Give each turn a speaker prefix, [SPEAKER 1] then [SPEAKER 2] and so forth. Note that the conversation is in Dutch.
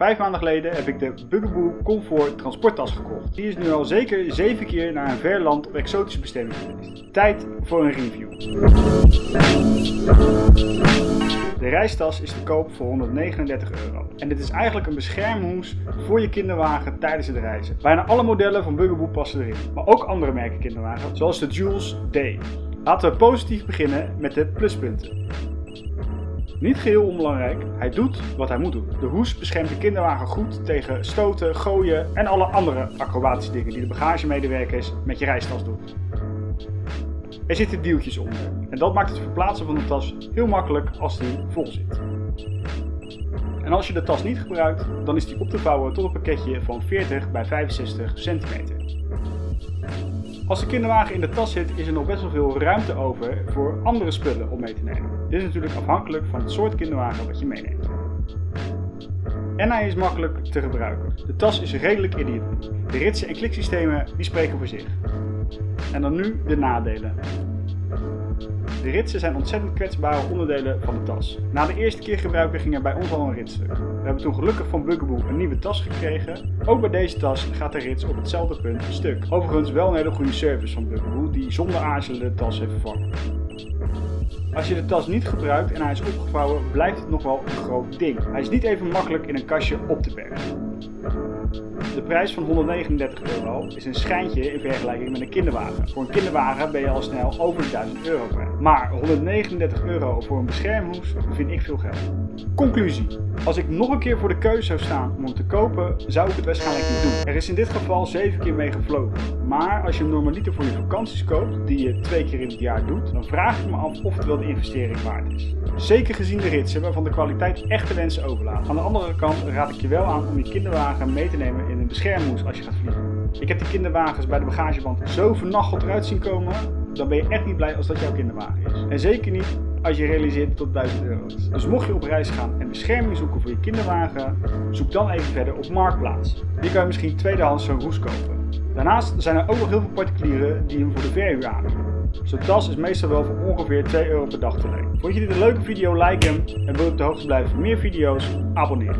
[SPEAKER 1] Vijf maanden geleden heb ik de Bugaboo Comfort transporttas gekocht. Die is nu al zeker 7 keer naar een ver land op exotische bestemming geweest. Tijd voor een review. De reistas is te koop voor 139 euro. En dit is eigenlijk een beschermhoes voor je kinderwagen tijdens het reizen. Bijna alle modellen van Bugaboo passen erin, maar ook andere merken kinderwagen, zoals de Jules D. Laten we positief beginnen met de pluspunten. Niet geheel onbelangrijk, hij doet wat hij moet doen. De hoes beschermt de kinderwagen goed tegen stoten, gooien en alle andere acrobatische dingen die de bagagemedewerkers met je reistas doen. Er zitten wieltjes onder en dat maakt het verplaatsen van de tas heel makkelijk als die vol zit. En als je de tas niet gebruikt, dan is die op te vouwen tot een pakketje van 40 bij 65 centimeter. Als de kinderwagen in de tas zit, is er nog best wel veel ruimte over voor andere spullen om mee te nemen. Dit is natuurlijk afhankelijk van het soort kinderwagen wat je meeneemt. En hij is makkelijk te gebruiken. De tas is redelijk ideaal. De ritsen en kliksystemen die spreken voor zich. En dan nu de nadelen. De ritsen zijn ontzettend kwetsbare onderdelen van de tas. Na de eerste keer gebruiken ging er bij ons al een ritstuk. We hebben toen gelukkig van Bugaboo een nieuwe tas gekregen. Ook bij deze tas gaat de rits op hetzelfde punt stuk. Overigens wel een hele goede service van Bugaboo die zonder aarzelen de tas heeft vervangen. Als je de tas niet gebruikt en hij is opgevouwen, blijft het nog wel een groot ding. Hij is niet even makkelijk in een kastje op te bergen. De prijs van 139 euro is een schijntje in vergelijking met een kinderwagen. Voor een kinderwagen ben je al snel over de 1000 euro kwijt. Maar 139 euro voor een beschermhoes vind ik veel geld. Conclusie. Als ik nog een keer voor de keuze zou staan om hem te kopen, zou ik het waarschijnlijk niet doen. Er is in dit geval 7 keer mee gevlogen. Maar als je hem normaliter voor je vakanties koopt, die je twee keer in het jaar doet, dan vraag ik me af of het wel de investering waard is. Zeker gezien de ritsen waarvan de kwaliteit echt de wensen overlaat. Aan de andere kant raad ik je wel aan om je kinderwagen mee te nemen in een beschermhoes als je gaat vliegen. Ik heb die kinderwagens bij de bagageband zo vernacheld eruit zien komen, dan ben je echt niet blij als dat jouw kinderwagen is. En zeker niet als je realiseert dat het 1000 euro is. Dus mocht je op reis gaan en bescherming zoeken voor je kinderwagen, zoek dan even verder op Marktplaats. Hier kan je misschien tweedehands zo'n roes kopen. Daarnaast zijn er ook nog heel veel particulieren die hem voor de verhuur aanbieden. Zo'n tas is meestal wel voor ongeveer 2 euro per dag te leen. Vond je dit een leuke video? Like hem en wil je op de hoogte blijven van meer video's? Abonneer.